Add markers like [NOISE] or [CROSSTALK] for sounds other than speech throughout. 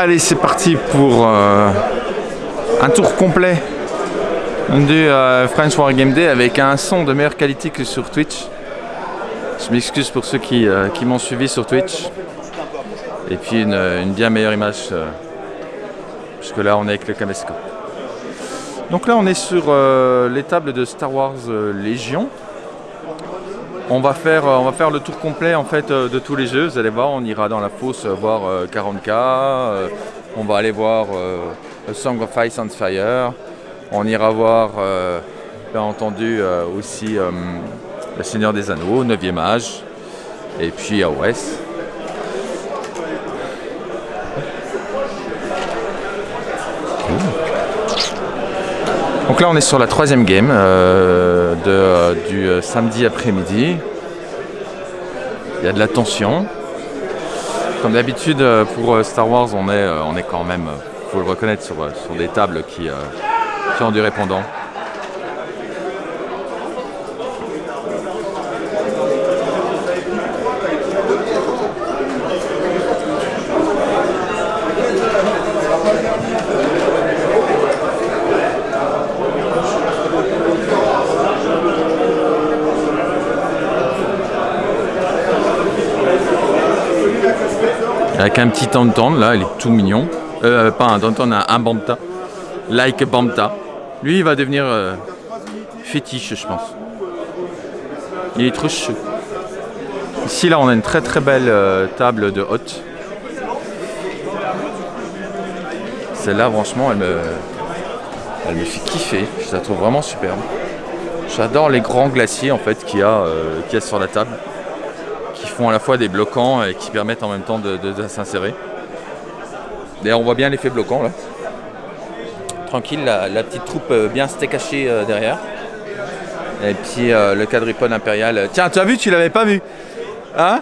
Allez, c'est parti pour euh, un tour complet du euh, French War Game Day avec un son de meilleure qualité que sur Twitch. Je m'excuse pour ceux qui, euh, m'ont suivi sur Twitch. Et puis une, bien meilleure image, euh, puisque là on est avec le caméscope. Donc là on est sur les tables de Star Wars Légion. On va, faire, euh, on va faire le tour complet en fait euh, de tous les jeux. Vous allez voir, on ira dans la fosse euh, voir euh, 40K. euh, on va aller voir Song of Ice and Fire. On ira voir, bien entendu, aussi Le Seigneur des Anneaux, 9e âge. Et puis AOS. Donc là on est sur la troisième game de, euh, du euh, samedi après-midi. Il y a de la tension. Comme d'habitude euh, pour Star Wars on est, on est quand même, il faut le reconnaître, sur, des tables qui, qui ont du répondant. Avec un petit Tantan là, il est tout mignon. Euh, pas un Tantan, un, un Banta. Like Banta. Lui il va devenir euh, fétiche je pense. Il est trop chou. Ici là on a une très très belle euh, table de hôte. Celle-là franchement elle me, elle me fait kiffer. Je la trouve vraiment superbe. J'adore les grands glaciers en fait qu'il y, a, euh, y a sur la table à la fois des bloquants et qui permettent en même temps de, s'insérer. D'ailleurs, on voit bien l'effet bloquant là. Tranquille, la, petite troupe euh, bien steak haché euh, derrière. Et puis euh, le quadripode impérial. Tiens, tu as vu, tu l'avais pas vu Hein?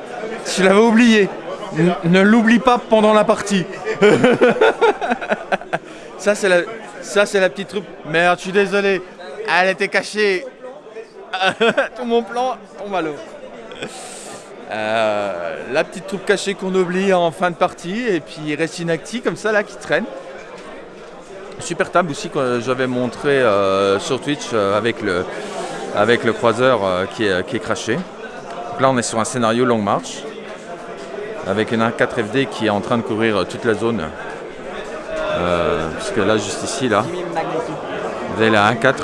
Tu l'avais oublié. Ne l'oublie pas pendant la partie. [LAUGHS] ça, c'est la, ça, c'est la petite troupe. Merde, je suis désolé. Elle était cachée. [LAUGHS] Tout mon plan tombe à l'eau. Euh, la petite troupe cachée qu'on oublie en fin de partie et puis Resinacti comme ça là qui traîne. Super table aussi que j'avais montré euh, sur Twitch euh, avec, le, croiseur qui, est, qui est craché. Donc là on est sur un scénario long marche avec une 1.4 FD qui est en train de couvrir toute la zone. Puisque là juste ici là vous avez la 1.4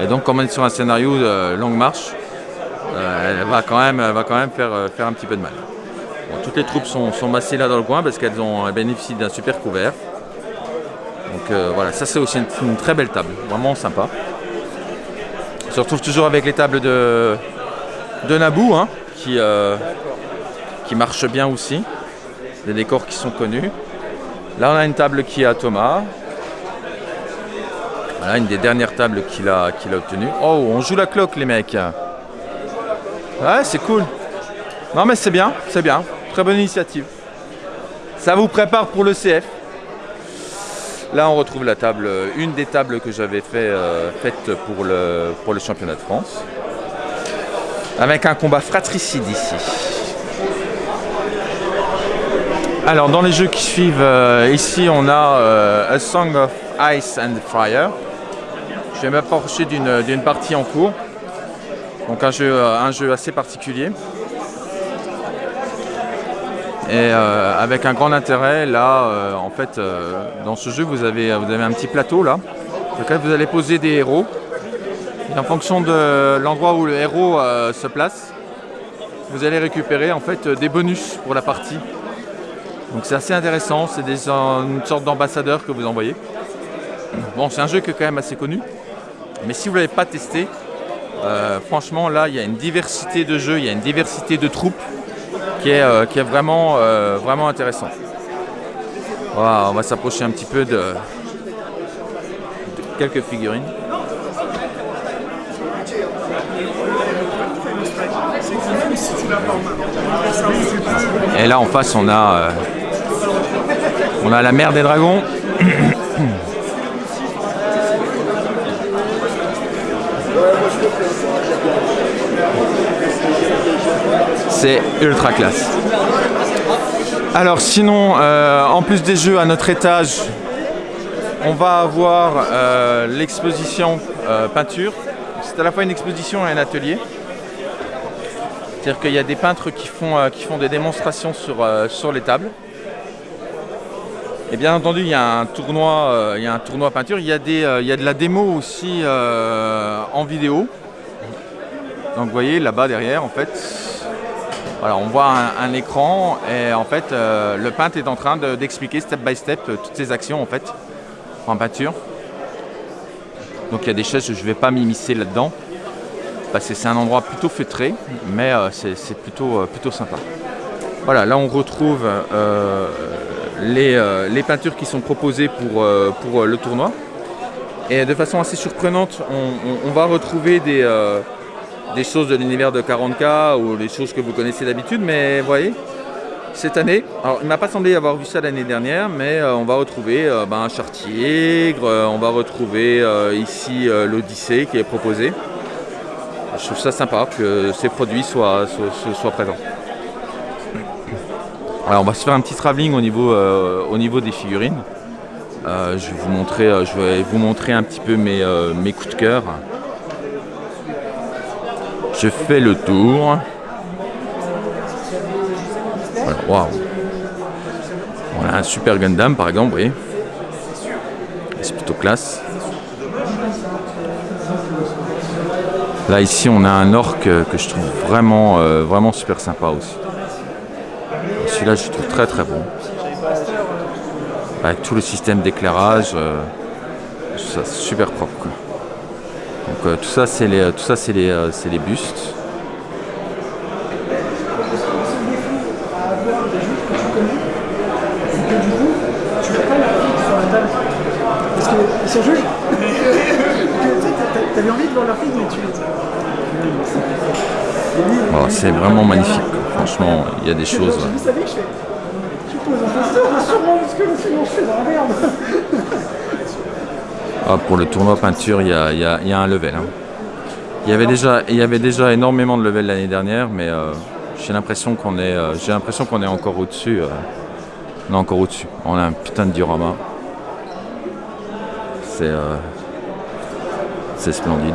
et donc on est sur un scénario de longue marche elle va quand même, elle va quand même faire, euh, faire un petit peu de mal. Toutes les troupes sont, massées là dans le coin parce qu'elles ont elles bénéficient d'un super couvert. Donc euh, voilà, ça c'est aussi une, très belle table, vraiment sympa. On se retrouve toujours avec les tables de, de Naboo hein, qui, euh, qui marchent bien aussi. Des décors qui sont connus. Là on a une table qui est à Thomas. Voilà une des dernières tables qu'il a, qu'il a obtenues. Oh, on joue la cloque les mecs. Ouais, c'est cool. Non, mais c'est bien, c'est bien. Très bonne initiative. Ça vous prépare pour le CF. Là, on retrouve la table, euh, une des tables que j'avais euh, faite pour le, championnat de France. Avec un combat fratricide ici. Alors, dans les jeux qui suivent, euh, ici, on a A Song of Ice and Fire. Je vais m'approcher d'une partie en cours. Donc un jeu, euh, un jeu assez particulier. Et euh, avec un grand intérêt, là, euh, en fait, dans ce jeu, vous avez, vous avez un petit plateau là, sur lequel vous allez poser des héros. Et en fonction de l'endroit où le héros se place, vous allez récupérer en fait des bonus pour la partie. Donc c'est assez intéressant, c'est une sorte d'ambassadeur que vous envoyez. Bon, c'est un jeu qui est quand même assez connu, mais si vous ne l'avez pas testé, euh, franchement, là, il y a une diversité de jeux, il y a une diversité de troupes qui est, euh, vraiment, euh, intéressante. On va s'approcher un petit peu de, quelques figurines. Et là, en face, on a, on a la mer des dragons. [CLEARS THROAT] C'est ultra classe. Alors sinon, euh, en plus des jeux à notre étage, on va avoir euh, l'exposition euh, peinture. C'est à la fois une exposition et un atelier. C'est-à-dire qu'il y a des peintres qui font, des démonstrations sur, sur les tables. Et bien entendu, il y a un tournoi, il y a un tournoi peinture. Il y a, des, il y a de la démo aussi en vidéo. Donc vous voyez là-bas derrière, en fait, voilà, on voit un, écran et en fait, euh, le peintre est en train d'expliquer step by step euh, toutes ses actions en fait en peinture. Donc il y a des chaises, je ne vais pas m'immiscer là-dedans parce que c'est un endroit plutôt feutré, mais euh, c'est plutôt, plutôt sympa. Voilà, là on retrouve les, peintures qui sont proposées pour le tournoi. Et de façon assez surprenante, on va retrouver des, des choses de l'univers de 40K ou les choses que vous connaissez d'habitude, mais vous voyez, cette année, alors il ne m'a pas semblé avoir vu ça l'année dernière, mais euh, on va retrouver euh, ben, un chartier, euh, on va retrouver ici l'Odyssée qui est proposé. Je trouve ça sympa que ces produits soient, soient, présents. Alors on va se faire un petit travelling au niveau, au niveau des figurines. je, vais vous montrer, je vais vous montrer un petit peu mes, mes coups de cœur. Je fais le tour. Voilà, On a un super Gundam par exemple, oui. C'est plutôt classe. Là ici on a un orc que je trouve vraiment, euh, vraiment super sympa aussi. Celui-là je trouve très très bon. Tout le système d'éclairage, euh, super propre. Euh, tout ça c'est les, tout ça c'est les, euh, c'est les bustes. Jolis. T'avais envie de voir leur fille, mais tu. c'est vraiment magnifique. Franchement, il y a des choses. Vous savez, je fais. Je pose un poster, sûrement, parce que sinon je fais dans la merde. Ah, pour le tournoi peinture, il y a, un level. Hein. Il, y avait déjà, énormément de level l'année dernière, mais euh, j'ai l'impression qu'on est, euh, j'ai l'impression qu'on est encore au-dessus. Euh. on est encore au-dessus. On a un putain de diorama. C'est, c'est splendide.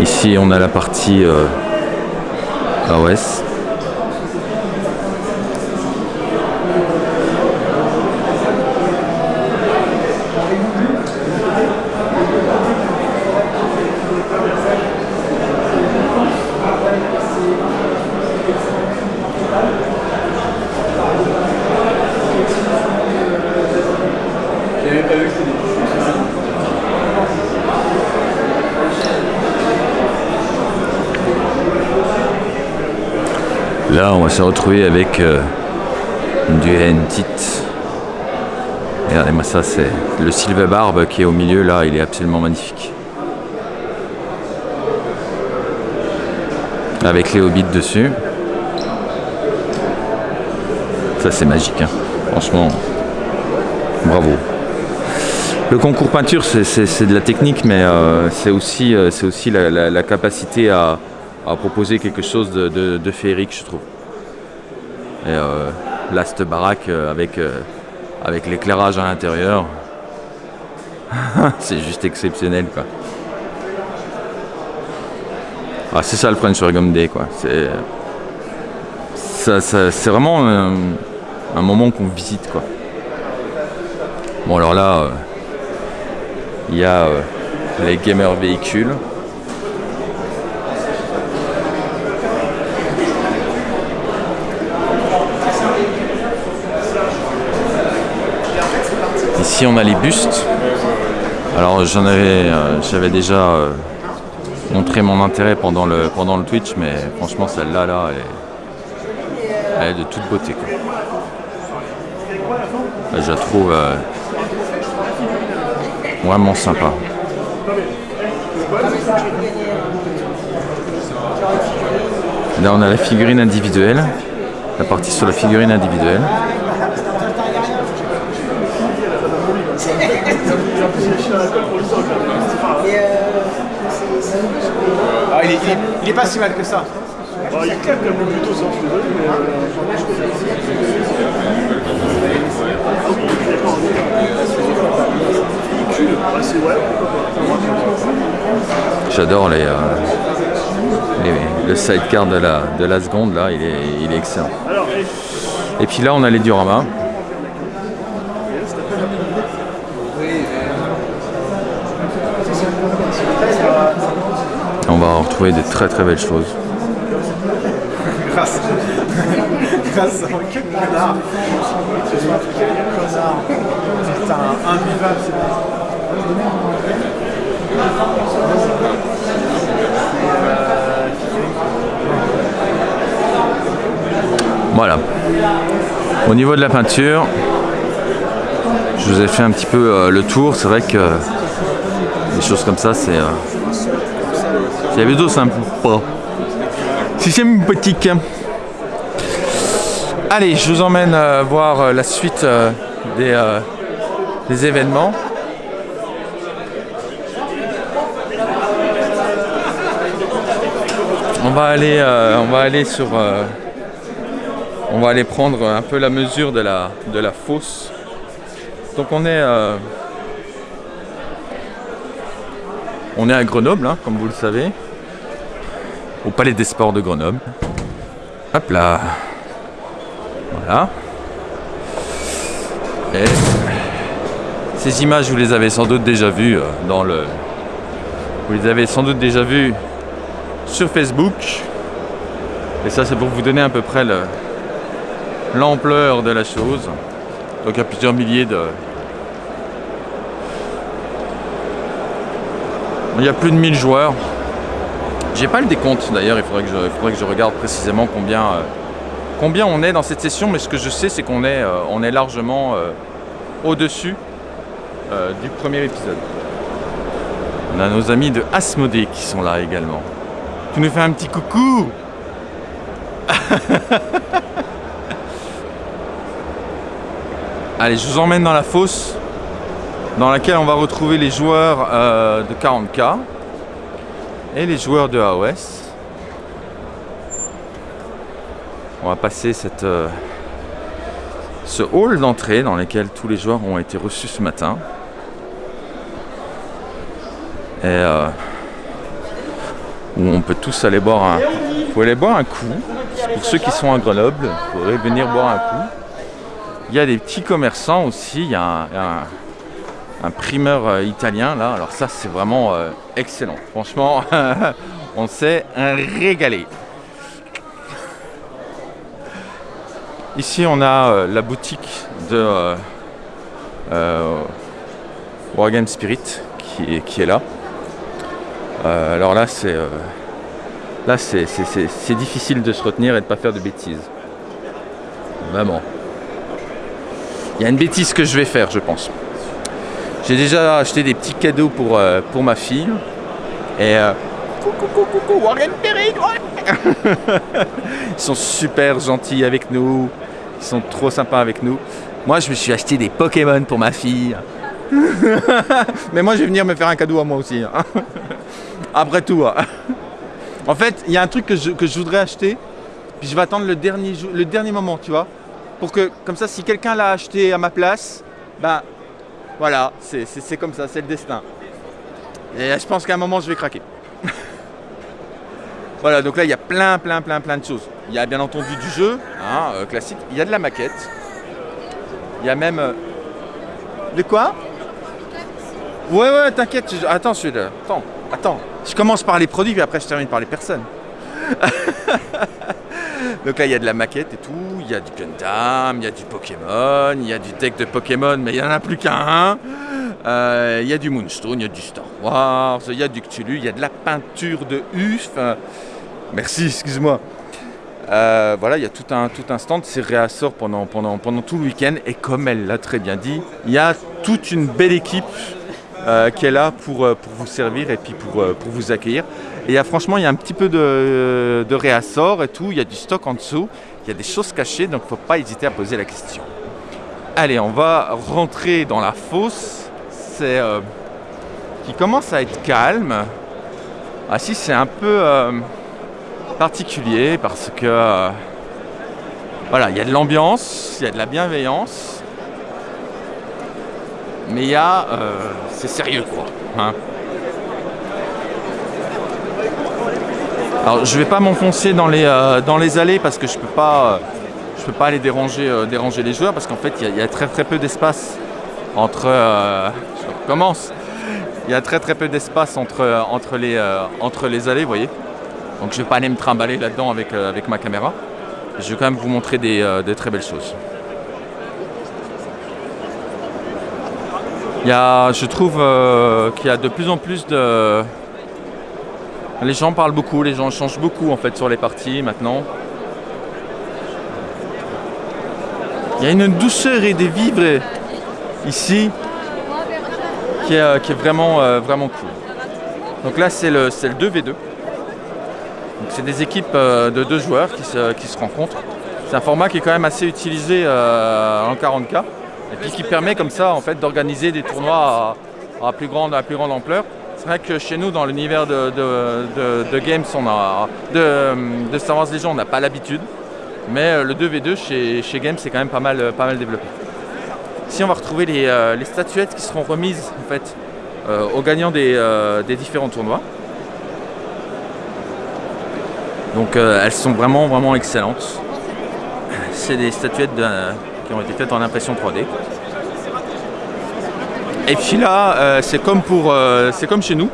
Ici, on a la partie. Là, on va se retrouver avec euh, du hentit. Regardez-moi ça, c'est le Silver Barbe qui est au milieu là, il est absolument magnifique. Avec les hobbits dessus. Ça c'est magique, hein. franchement, bravo. Le concours peinture, c'est de la technique, mais euh, c'est aussi, euh, aussi la capacité à proposer quelque chose de, féerique, je trouve. Et euh, là, baraque euh, avec, euh, avec l'éclairage à l'intérieur, [LAUGHS] c'est juste exceptionnel, quoi. Ah, c'est ça le French Origami Day, quoi. C'est c'est vraiment un, moment qu'on visite, quoi. Bon, alors là, il y a les gamers véhicules. Ici on a les bustes. Alors j'en avais, euh, j'avais déjà euh, montré mon intérêt pendant le, pendant le Twitch, mais franchement celle-là là, elle, est, de toute beauté. Je la trouve euh, vraiment sympa. Là on a la figurine individuelle, la partie sur la figurine individuelle. Il est, il est, Il est pas si mal que ça. Bah, il claque un peu plus tôt, ça, je suis désolé, mais. Ah, c'est ouais. J'adore les, euh, les- le sidecar de la, de la seconde, là, il est, il est excellent. Et puis là, on a les dioramas. Retrouver des très très belles choses. Grâce. Grâce à quel connard. Quel connard. Putain, invivable c'est bon. Voilà. Au niveau de la peinture, je vous ai fait un petit peu euh, le tour. C'est vrai que des choses comme ça, c'est. Euh, c'est plutôt sympa. Si c'est sympathique. Allez, je vous emmène euh, voir euh, la suite euh, des, des événements. On va aller, on va aller sur. on va aller prendre un peu la mesure de la, de la fosse. Donc on est, on est à Grenoble, hein, comme vous le savez, au Palais des Sports de Grenoble. Hop là, voilà. Et ces images, vous les avez sans doute déjà vues euh, dans le, vous les avez sans doute déjà vues sur Facebook. Et ça, c'est pour vous donner à peu près le, l'ampleur de la chose. Donc il y a plusieurs milliers de... Il y a plus de 1000 joueurs. J'ai pas le décompte d'ailleurs, il faudrait que je, regarde précisément combien, euh, combien on est dans cette session, mais ce que je sais c'est qu'on est, euh, est largement euh, au-dessus du premier épisode. On a nos amis de Asmodée qui sont là également. Tu nous fais un petit coucou [LAUGHS] Allez, je vous emmène dans la fosse dans laquelle on va retrouver les joueurs de 40K et les joueurs de AOS. On va passer cette, euh, ce hall d'entrée dans lequel tous les joueurs ont été reçus ce matin. Et euh, où on peut tous aller boire un, vous aller boire un coup. Pour ceux qui sont à Grenoble, vous pourrez venir boire un coup. Il y a des petits commerçants aussi. Il y a un, un- un primeur euh, italien là. Alors ça, c'est vraiment euh, excellent. Franchement, [LAUGHS] on s'est régalé. Ici, on a euh, la boutique de euh, Spirit qui est, qui est là. Alors là, c'est là, c'est difficile de se retenir et de pas faire de bêtises. Vraiment. Il y a une bêtise que je vais faire, je pense. J'ai déjà acheté des petits cadeaux pour, euh, pour ma fille. Et euh, coucou, coucou, coucou, Warren Perry. [LAUGHS] Ils sont super gentils avec nous. Ils sont trop sympas avec nous. Moi, je me suis acheté des Pokémon pour ma fille. [LAUGHS] Mais moi, je vais venir me faire un cadeau à moi aussi. hein. [LAUGHS] Après tout. hein. En fait, il y a un truc que je, que je voudrais acheter. Puis je vais attendre le dernier, le dernier moment, tu vois. Pour que, comme ça, si quelqu'un l'a acheté à ma place, ben voilà, c'est comme ça, c'est le destin. Et je pense qu'à un moment, je vais craquer. [LAUGHS] voilà, donc là, il y a plein, plein, plein, plein de choses. Il y a bien entendu du jeu, hein, euh, classique. Il y a de la maquette. Il y a même... euh, De quoi? Ouais, ouais, t'inquiète. Attends, je. Attends, attends. Je commence par les produits, puis après, je termine par les personnes. [LAUGHS] Donc là, il y a de la maquette et tout, il y a du Gundam, il y a du Pokémon, il y a du deck de Pokémon, mais il n'y en a plus qu'un. Euh, il y a du Moonstone, il y a du Star Wars, il y a du Cthulhu, il y a de la peinture de UF. Euh, merci, excuse-moi. Euh, voilà, il y a tout un, tout un stand, c'est réassort pendant, pendant, pendant tout le week-end. Et comme elle l'a très bien dit, il y a toute une belle équipe qui est là pour, euh, pour vous servir et puis pour, euh, pour vous accueillir. Et y a, franchement, il y a un petit peu de, réassort et tout, il y a du stock en dessous, il y a des choses cachées, donc il ne faut pas hésiter à poser la question. Allez, on va rentrer dans la fosse. C'est euh, qui commence à être calme. Ah si, c'est un peu, particulier parce que voilà, il y a de l'ambiance, il y a de la bienveillance, mais il y a, euh, c'est sérieux quoi. hein. Alors je vais pas m'enfoncer dans les euh, dans les allées parce que je peux pas euh, je peux pas aller déranger déranger les joueurs parce qu'en fait il y a- très très peu d'espace entre je. Il y a très très peu d'espace entre entre les entre les allées, vous voyez. Donc je vais pas aller me trimballer là-dedans avec avec ma caméra. Je vais quand même vous montrer des, des très belles choses. Il y a, je trouve euh, qu'il y a de plus en plus de, les gens parlent beaucoup, les gens changent beaucoup en fait sur les parties maintenant. Il y a une douceur et des vivres ici qui est, euh, qui est vraiment, euh, vraiment cool. Donc là c'est le, le 2v2. Donc c'est des équipes de deux joueurs qui se, qui se rencontrent. C'est un format qui est quand même assez utilisé en 40K et puis qui permet comme ça en fait d'organiser des tournois à, plus grande, ampleur. C'est vrai que chez nous, dans l'univers de, Games, on a, de, Star Wars Legion, on n'a pas l'habitude. Mais euh, le 2v2 chez, Games, c'est quand même pas mal, euh, pas mal développé. Ici, on va retrouver les, euh, statuettes qui seront remises en fait, aux gagnants des, des différents tournois. Donc elles sont vraiment, vraiment excellentes. C'est des statuettes de- qui ont été faites en impression 3D. Et puis là, euh, c'est comme pour, euh, comme chez nous.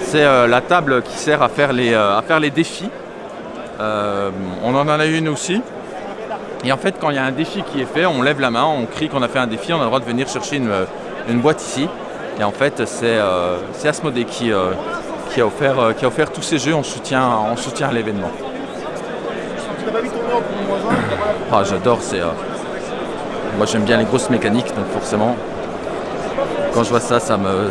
C'est euh, la table qui sert à faire les, à faire les défis. On en a une aussi. Et en fait, quand il y a un défi qui est fait, on lève la main, on crie qu'on a fait un défi, on a le droit de venir chercher une, une boîte ici. Et en fait, c'est Asmodée qui, qui, a offert, qui a offert tous ces jeux en soutien, en soutien à l'événement. Ah, j'adore, c'est. Moi, j'aime bien les grosses mécaniques, donc forcément, quand je vois ça, ça me.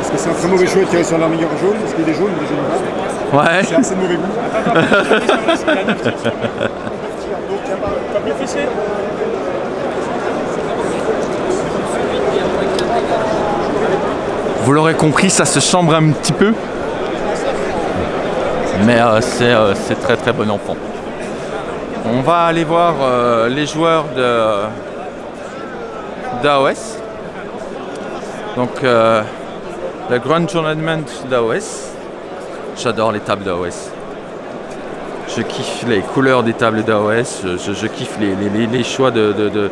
Est-ce que c'est un très mauvais choix de tirer sur l'armure jaune? Parce qu'il y a des jaunes, des jaunes blancs. Ouais. C'est assez de mauvais goût. Vous l'aurez compris, ça se chambre un petit peu. Mais euh, c'est euh, c'est très très bon enfant. On va aller voir euh, les joueurs de d'AOS. Donc euh, le Grand Tournament d'AOS. J'adore les tables d'AOS. Je kiffe les couleurs des tables d'AOS. Je, kiffe les, choix de, de- de-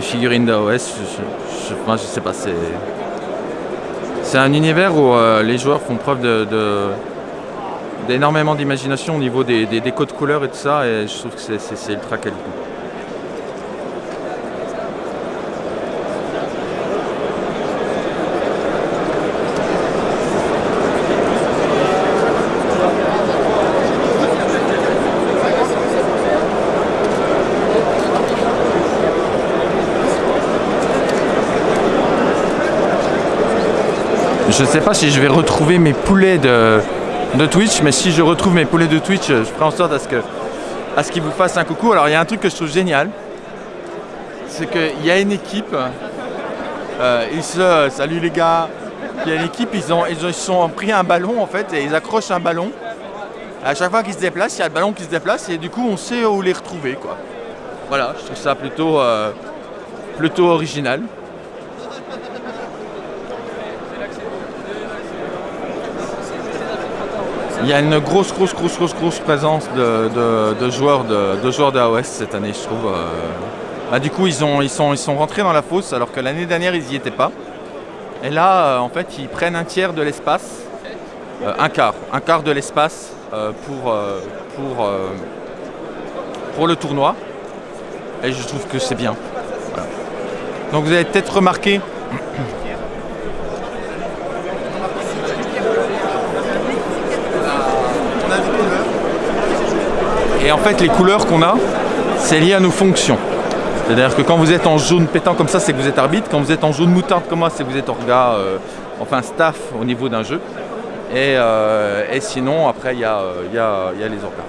figurines d'AOS. Moi, je sais pas, c'est. C'est un univers où euh, les joueurs font preuve de- d'énormément d'imagination au niveau des, des, des codes couleurs et tout ça, et je trouve que c'est, ultra qualité. Je ne sais pas si je vais retrouver mes poulets de, de Twitch, mais si je retrouve mes poulets de Twitch, je ferai en sorte à ce qu'ils vous fassent un coucou. Alors il y a un truc que je trouve génial, c'est qu'il y a une équipe, euh, ils se salut les gars, il y a une équipe, ils ont ils ont ils sont pris un ballon en fait et ils accrochent un ballon. À chaque fois qu'ils se déplacent, il y a le ballon qui se déplace et du coup on sait où les retrouver quoi. Voilà, je trouve ça plutôt euh, plutôt original. Il y a une grosse, grosse, grosse, grosse, grosse présence de, de- joueurs de, joueurs AOS cette année, je trouve. euh. Bah, du coup, ils, ont, ils, sont, ils sont rentrés dans la fosse alors que l'année dernière, ils n'y étaient pas. Et là, euh, en fait, ils prennent un tiers de l'espace, euh, un quart, un quart de l'espace pour, pour, pour le tournoi. Et je trouve que c'est bien. Donc vous avez peut-être remarqué Et en fait, les couleurs qu'on a, c'est lié à nos fonctions. C'est-à-dire que quand vous êtes en jaune pétant comme ça, c'est que vous êtes arbitre. Quand vous êtes en jaune moutarde comme moi, c'est que vous êtes orga, euh, enfin staff au niveau d'un jeu. Et, euh, sinon, après, il y, a, euh, les orgas.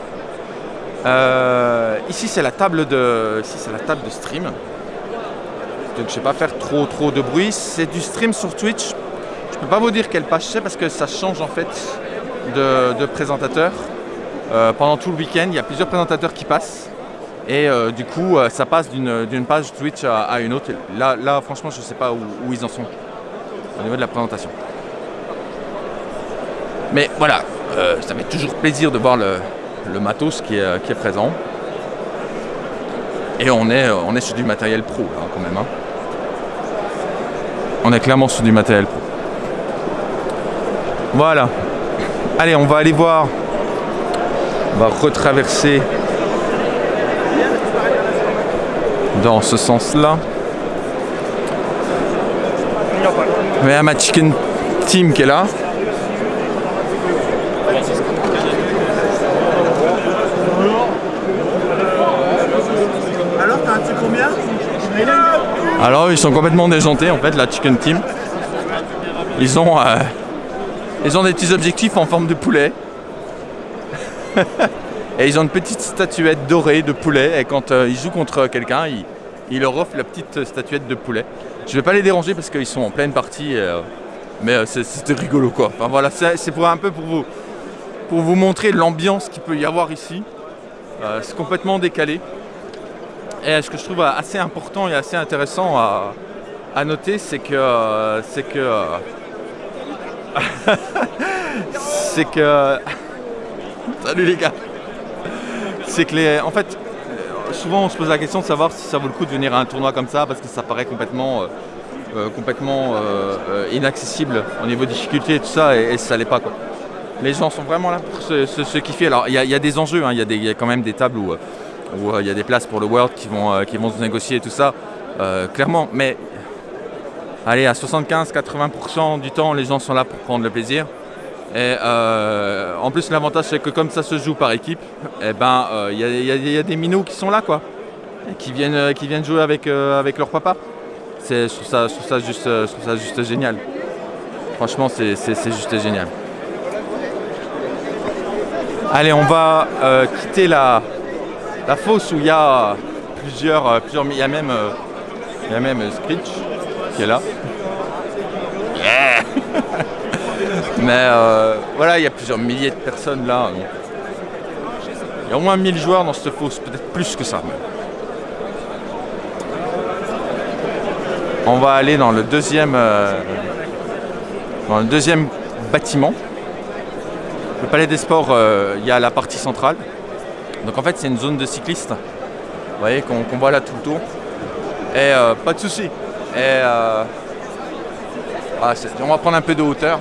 Ici, c'est la table de, ici, c'est la table de stream. Donc, je ne vais pas faire trop, trop de bruit. C'est du stream sur Twitch. Je Je peux pas vous dire quelle page c'est parce que ça change en fait de présentateur. Euh, pendant tout le week-end, il y a plusieurs présentateurs qui passent. Et euh, du coup, euh, ça passe d'une page Twitch à, une autre. Là, là, franchement, je sais pas où, ils en sont au niveau de la présentation. Mais voilà, ça fait toujours plaisir de voir le, le matos qui est, présent. Et on est, on est sur du matériel pro là, quand même. hein. On est clairement sur du matériel pro. Voilà. Allez, on va aller voir. On va retraverser dans ce sens-là. Il y a ma chicken team qui est là. Alors, t'as un petit combien Alors ils sont complètement déjantés en fait, la chicken team. Ils ont, euh, ils ont des petits objectifs en forme de poulet. [LAUGHS] et ils ont une petite statuette dorée de poulet. Et quand euh, ils jouent contre quelqu'un, ils, leur offrent la petite statuette de poulet. Je vais pas les déranger parce qu'ils sont en pleine partie. euh, mais euh, c'était rigolo quoi. Enfin voilà, c'est pour un peu pour vous, pour vous montrer l'ambiance qu'il peut y avoir ici. C'est complètement décalé. Et ce que je trouve assez important et assez intéressant à, à noter, c'est que c'est que [LAUGHS] c'est que [LAUGHS] salut les gars, c'est que les, en fait, souvent on se pose la question de savoir si ça vaut le coup de venir à un tournoi comme ça parce que ça paraît complètement euh, euh, complètement euh, inaccessible au niveau difficulté et tout ça et, ça l'est pas quoi. Les gens sont vraiment là pour se, kiffer. Alors il y, a- des enjeux, hein. il y, a quand même des tables où il y a des places pour le World qui vont, qui vont se négocier et tout ça, clairement. Mais allez, à 75-80% du temps, les gens sont là pour prendre le plaisir. Et euh, en plus, l'avantage, c'est que comme ça se joue par équipe, eh ben, euh, il y, a- il il des minots qui sont là, quoi, et qui viennent, euh, qui viennent jouer avec, avec leur papa. Je, trouve ça, juste, juste génial. Franchement, c'est, juste génial. Allez, on va quitter la, la fosse où il y a plusieurs, plusieurs, il y a même, il y a même Screech qui est là. Mais euh, voilà, il y a plusieurs milliers de personnes là. Il y a au moins 1000 joueurs dans cette fosse, peut-être plus que ça. même. On va aller dans le deuxième, euh, dans le deuxième bâtiment. Le palais des sports, euh, il y a la partie centrale. Donc en fait, c'est une zone de cyclistes. Vous voyez, qu'on voit là tout le tour. Et euh, pas de souci. Et ah, on va prendre un peu de hauteur.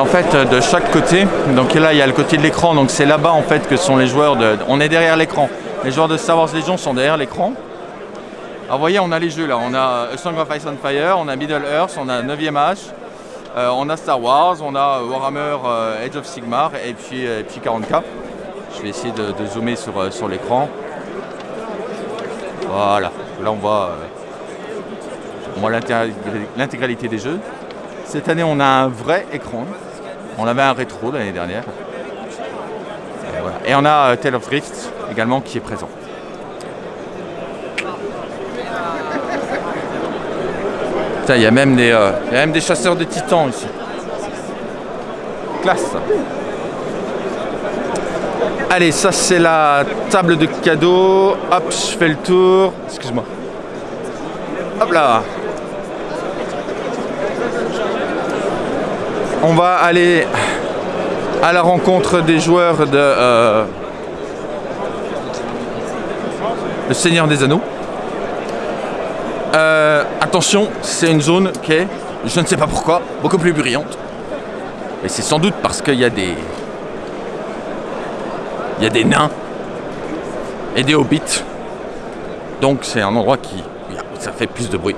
En fait, euh, de chaque côté, donc là, il y a le côté de l'écran, donc c'est là-bas en fait que sont les joueurs de. On est derrière l'écran. Les joueurs de Star Wars Legion sont derrière l'écran. Alors, vous voyez, on a les jeux là. On a A Song of Ice and Fire, on a Middle Earth, on a 9e Age, euh, on a Star Wars, on a Warhammer euh, Age of Sigmar et puis, et puis 40K. Je vais essayer de, zoomer sur, euh, l'écran. Voilà. Là, on voit, euh, l'intégralité des jeux. Cette année, on a un vrai écran. On avait un rétro l'année dernière. Et, on a euh, Tale of Drift également qui est présent. Il y, a même des, euh, y a même des chasseurs de titans ici. Classe. Allez, ça c'est la table de cadeaux. Hop, je fais le tour. Excuse-moi. Hop là. On va aller à la rencontre des joueurs de euh, Le Seigneur des Anneaux. Euh, attention, c'est une zone qui est, je ne sais pas pourquoi, beaucoup plus brillante. Et c'est sans doute parce qu'il y a des. Il y a des nains et des hobbits. Donc c'est un endroit qui. Ça fait plus de bruit.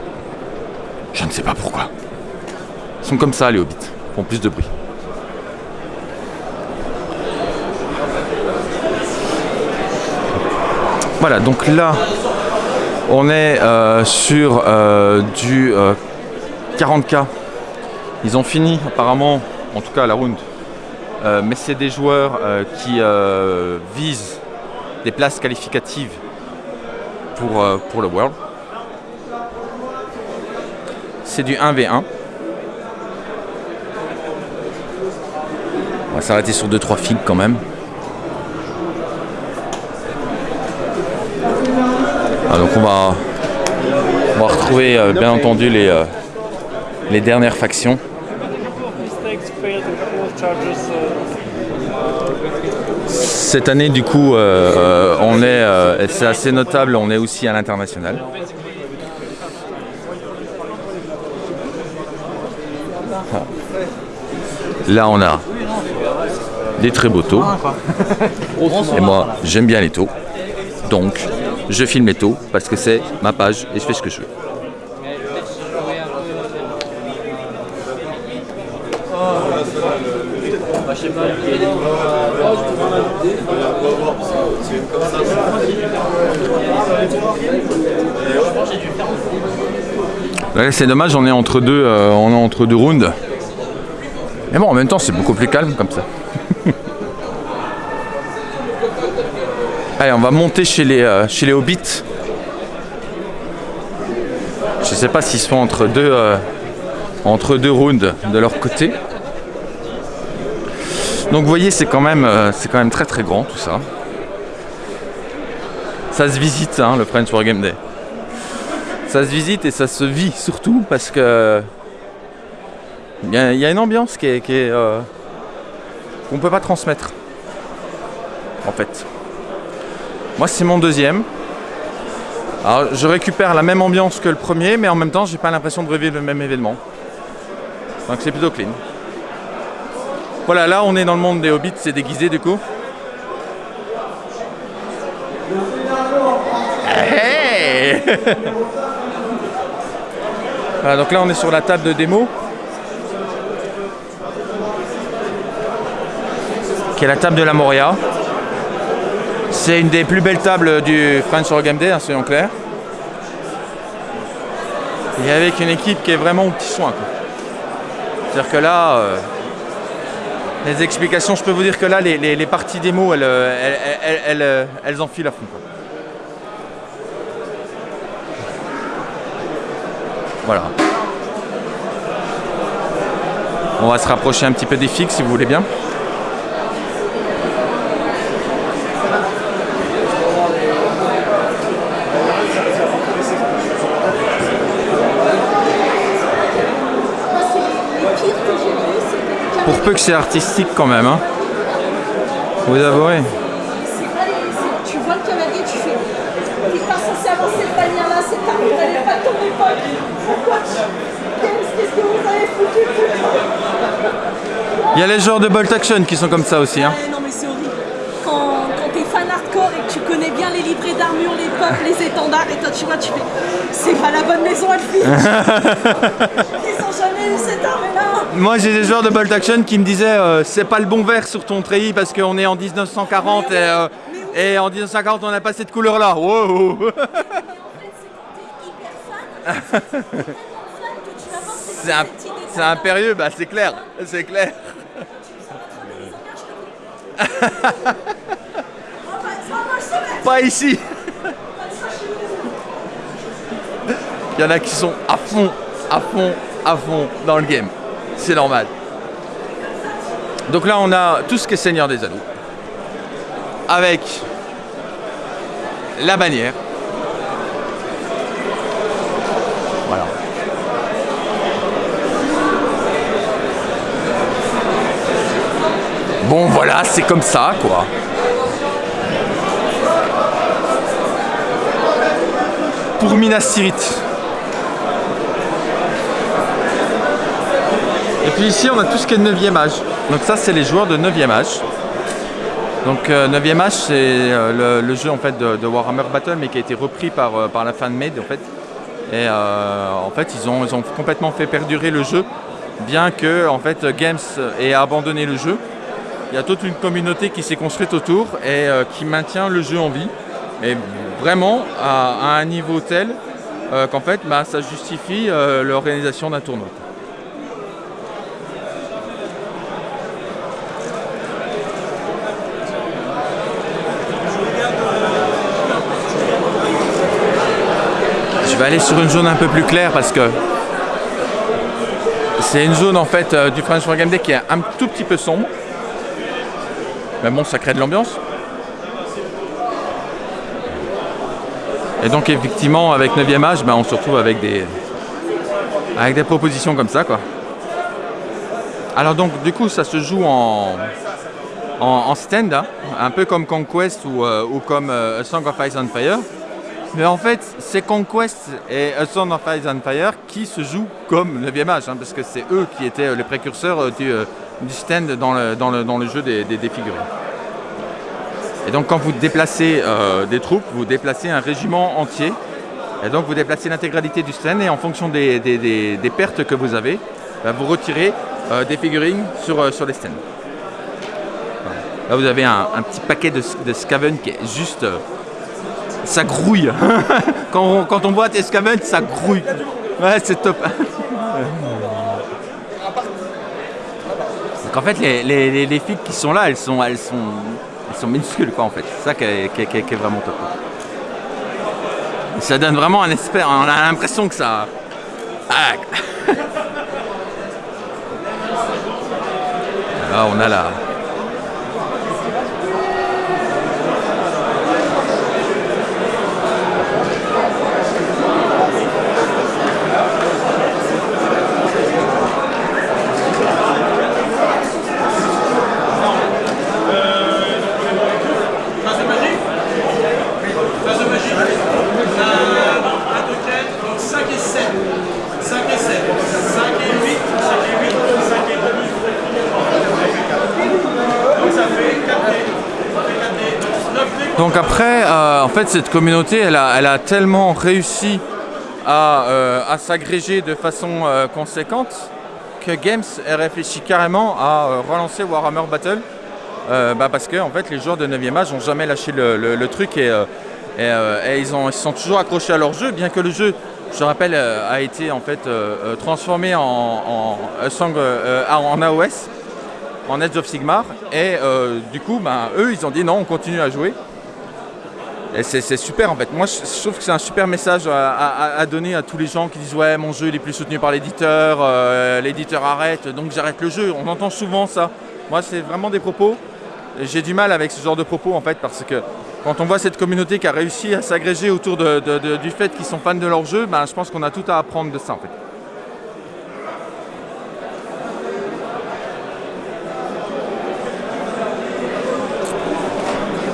Je ne sais pas pourquoi. Ils sont comme ça les hobbits, font plus de bruit. Voilà, donc là, On est euh, sur euh, du euh, 40k. Ils ont fini apparemment, en tout cas la round. Euh, mais c'est des joueurs euh, qui euh, visent des places qualificatives pour, euh, pour le World. C'est du 1v1. Va s'arrêter sur 2-3 figues quand même. Ah, donc on va, on va retrouver euh, bien entendu les, euh, les dernières factions. Cette année du coup euh, on est, c'est assez notable, on est aussi à l'international. Ah. Là on a des très beaux taux. [LAUGHS] Et moi j'aime bien les taux. Donc je filme les taux parce que c'est ma page et je fais ce que je veux. C'est dommage, on est entre deux, euh, on est entre deux rounds. Mais bon, en même temps, c'est beaucoup plus calme comme ça. Allez, on va monter chez les, euh, chez les hobbits. Je sais pas s'ils sont entre deux, euh, entre deux rounds de leur côté. Donc vous voyez, c'est quand même, euh, quand même très très grand tout ça. Ça se visite, hein, le French War Game Day. Ça se visite et ça se vit surtout parce que il y, a- une ambiance qui est, qu'on peut pas transmettre. En fait. Moi, c'est mon deuxième. Alors, je récupère la même ambiance que le premier, mais en même temps, j'ai pas l'impression de revivre le même événement. Donc, c'est plutôt clean. Voilà, là, on est dans le monde des hobbits, c'est déguisé du coup. Hey [LAUGHS] Voilà, donc là, on est sur la table de démo. Qui est la table de la Moria. C'est une des plus belles tables du French Horror Game Day, hein, soyons clairs. Et avec une équipe qui est vraiment au petit soin. C'est-à-dire que là, euh, les explications, je peux vous dire que là, les, parties démo, elles, euh, elles, elles, euh, elles enfilent à fond. Voilà. On va se rapprocher un petit peu des figues si vous voulez bien. Peu que c'est artistique quand même, hein. Vous avouez. Tu vois le cavalier, tu fais. T'es pas censé avancer là, elle est pas. Pourquoi tu. Qu'est-ce que vous avez foutu Il y a les joueurs de Bolt Action qui sont comme ça aussi, hein. Ouais, non mais c'est horrible. Quand, quand t'es fan hardcore et que tu connais bien les livrets d'armure, les peuples, les étendards, et toi tu vois, tu fais. C'est pas la bonne maison, Elfie [LAUGHS] Ils ont jamais eu cette armée-là Moi j'ai des joueurs de Bolt Action qui me disaient euh, c'est pas le bon vert sur ton treillis parce qu'on est en 1940 et, euh, et en 1940 on n'a pas cette couleur là. Wow. [LAUGHS] C'est impérieux, bah c'est clair, c'est clair. [LAUGHS] Pas ici. Il y en a qui sont à fond, à fond, à fond dans le game. C'est normal. Donc là, on a tout ce qui est Seigneur des Anneaux. Avec la bannière. Voilà. Bon, voilà, c'est comme ça, quoi. Pour Minas Tirith. Ici, on a tout ce qui est 9e âge. Donc ça, c'est les joueurs de 9e âge. Donc euh, 9e âge, c'est euh, le, jeu en fait de, Warhammer Battle, mais qui a été repris par, euh, par la fanmade en fait. Et euh, en fait, ils ont, complètement fait perdurer le jeu, bien que en fait Games ait abandonné le jeu. Il y a toute une communauté qui s'est construite autour et euh, qui maintient le jeu en vie. Et vraiment à, un niveau tel euh, qu'en fait bah, ça justifie euh, l'organisation d'un tournoi. Vais aller sur une zone un peu plus claire parce que c'est une zone en fait euh, du French War Game Day qui est un tout petit peu sombre. Mais bon, ça crée de l'ambiance. Et donc effectivement, avec 9e âge, ben, on se retrouve avec des, avec des propositions comme ça. quoi. Alors donc du coup, ça se joue en, en, stand, hein, un peu comme Conquest ou, euh, ou comme euh, Song of Ice and Fire. Mais en fait, c'est Conquest et A Song of and Fire qui se jouent comme 9e âge, hein, parce que c'est eux qui étaient euh, les précurseurs euh, du, euh, du stand dans le, dans le, dans le jeu des, des, figurines. Et donc quand vous déplacez des troupes, vous déplacez un régiment entier. Et donc vous déplacez l'intégralité du stand et en fonction des, des- pertes que vous avez, bah, vous retirez des figurines sur, sur les stands. Là vous avez un, petit paquet de, de Skaven qui est juste... ça grouille. [LAUGHS] quand, on, quand on voit ça grouille. Ouais, c'est top. En fait, les, les, les, les filles qui sont là, elles sont, elles sont, elles sont minuscules quoi en fait. C'est ça qui est, qui est- vraiment top. Ça donne vraiment un espère. On a l'impression que ça. Ah. [LAUGHS] On a la. Phase de magie Phase de magie. Euh, un token, donc 5 et 7. 5 et 7. 5 et 8. 5 et 8. 5 et demi. Donc ça fait 4 dés. Ça fait 4 dés. Donc 9 dés. Donc après, euh, en fait, cette communauté, elle a, elle a tellement réussi à, euh, à s'agréger de façon euh, conséquente que Games a réfléchi carrément à relancer Warhammer Battle bah, parce que en fait, les joueurs de 9e âge n'ont jamais lâché le, le- truc et, et, ils, ont, ils sont toujours accrochés à leur jeu, bien que le jeu, je rappelle, a été en fait transformé en, en, AOS, en Edge of Sigmar, et du coup, bah, eux, ils ont dit non, on continue à jouer. C'est super en fait. Moi je trouve que c'est un super message à, donner à tous les gens qui disent ouais mon jeu il est plus soutenu par l'éditeur, euh, l'éditeur arrête, donc j'arrête le jeu. On entend souvent ça. Moi c'est vraiment des propos. J'ai du mal avec ce genre de propos en fait parce que quand on voit cette communauté qui a réussi à s'agréger autour du fait qu'ils sont fans de leur jeu, ben, je pense qu'on a tout à apprendre de ça en fait.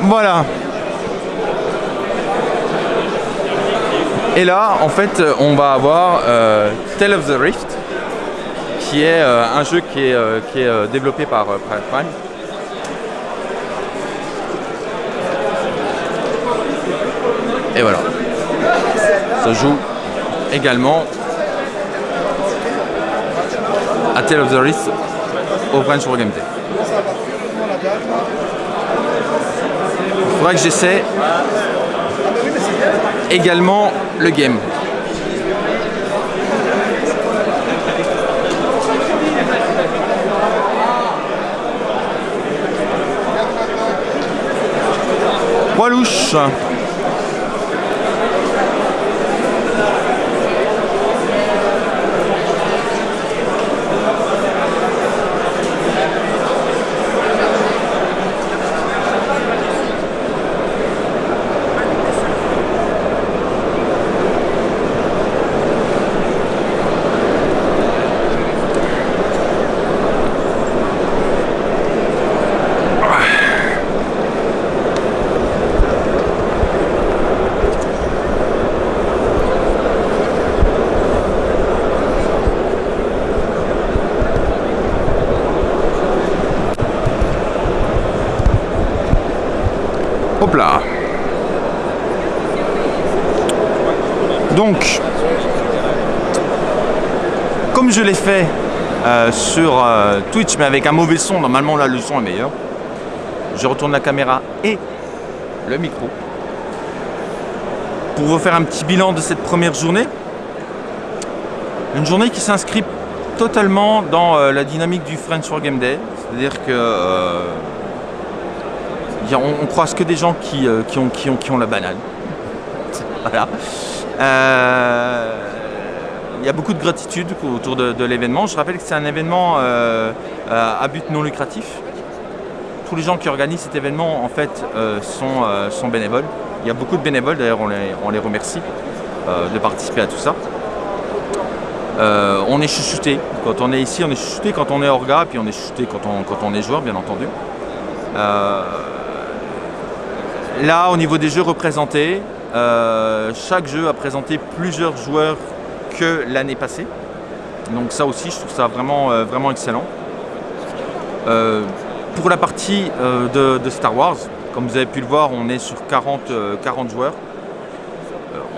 Voilà. Et là, en fait, euh, on va avoir euh, Tale of the Rift, qui est euh, un jeu qui est, qui est développé par Private Prime. Et voilà. Ça joue également à Tale of the Rift au French War Game Day. Il faudra que j'essaie également le game. Poids louche. Hop là. Donc, comme je l'ai fait euh, sur euh, Twitch, mais avec un mauvais son, normalement là le son est meilleur. Je retourne la caméra et le micro. pour vous faire un petit bilan de cette première journée. Une journée qui s'inscrit totalement dans euh, la dynamique du French for Game Day. C'est-à-dire que on, croise que des gens qui, qui ont, qui, ont, qui ont la banane. [LAUGHS] voilà. Il y a beaucoup de gratitude autour de, l'événement. Je rappelle que c'est un événement euh, euh, à but non lucratif. Tous les gens qui organisent cet événement en fait euh, sont, bénévoles. Il y a beaucoup de bénévoles, d'ailleurs on les, remercie de participer à tout ça. On est chouchouté. Quand on est ici, on est chouchouté quand on est orga, puis on est chouchouté quand on, est joueur, bien entendu. Là, au niveau des jeux représentés, chaque jeu a présenté plusieurs joueurs que l'année passée. Donc ça aussi, je trouve ça vraiment, euh, vraiment excellent. Euh, pour la partie euh, de, Star Wars, comme vous avez pu le voir, on est sur 40, euh, 40 joueurs.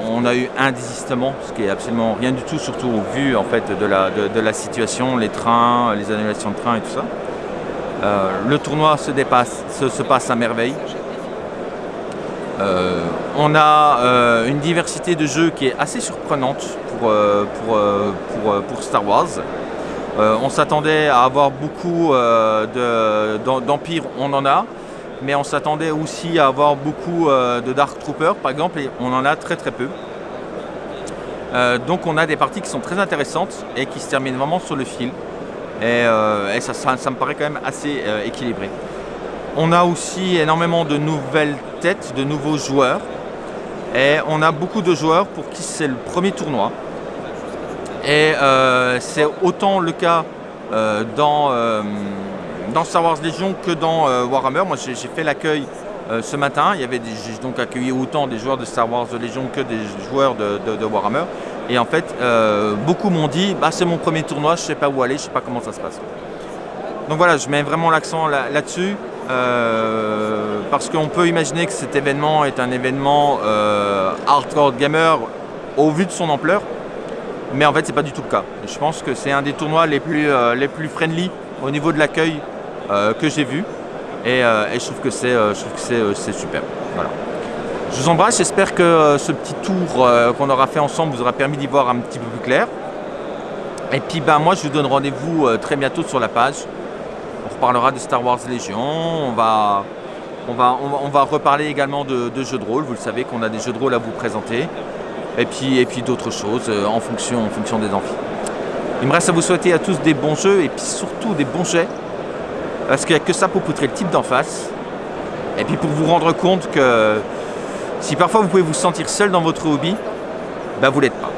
On a eu un désistement, ce qui est absolument rien du tout, surtout au vu en fait de la, de, la situation, les trains, les annulations de trains et tout ça. Le tournoi se, dépasse, se, se passe à merveille. On a euh, une diversité de jeux qui est assez surprenante pour, euh, euh, Star Wars. On s'attendait à avoir beaucoup de- d'em- d'empires, on en a, mais on s'attendait aussi à avoir beaucoup de Dark Troopers, par exemple, et on en a très très peu. Donc on a des parties qui sont très intéressantes et qui se terminent vraiment sur le fil. Et, ça, me paraît quand même assez équilibré. On a aussi énormément de nouvelles têtes, de nouveaux joueurs. Et on a beaucoup de joueurs pour qui c'est le premier tournoi. Et euh, c'est autant le cas euh, dans, euh, dans Star Wars Legion que dans Warhammer. Moi j'ai fait l'accueil ce matin. J'ai donc accueilli autant des joueurs de Star Wars de Légion que des joueurs de, Warhammer. Et en fait, beaucoup m'ont dit bah, c'est mon premier tournoi, je ne sais pas où aller, je ne sais pas comment ça se passe. Donc voilà, je mets vraiment l'accent là- là-dessus. Euh, parce qu'on peut imaginer que cet événement est un événement euh, hardcore gamer au vu de son ampleur. Mais en fait, c'est pas du tout le cas. Je pense que c'est un des tournois les plus, euh, les plus friendly au niveau de l'accueil que j'ai vu. Et, je trouve que c'est super. Voilà. Je vous embrasse, j'espère que ce petit tour qu'on aura fait ensemble vous aura permis d'y voir un petit peu plus clair. Et puis ben, moi je vous donne rendez-vous très bientôt sur la page. On reparlera de Star Wars Légion, on va, reparler également de, jeux de rôle. Vous le savez qu'on a des jeux de rôle à vous présenter. Et puis, et puis d'autres choses euh, en, fonction, des amphis. Il me reste à vous souhaiter à tous des bons jeux et puis surtout des bons jets. Parce qu'il n'y a que ça pour poutrer le type d'en face. Et puis pour vous rendre compte que si parfois vous pouvez vous sentir seul dans votre hobby, ben vous l'êtes pas.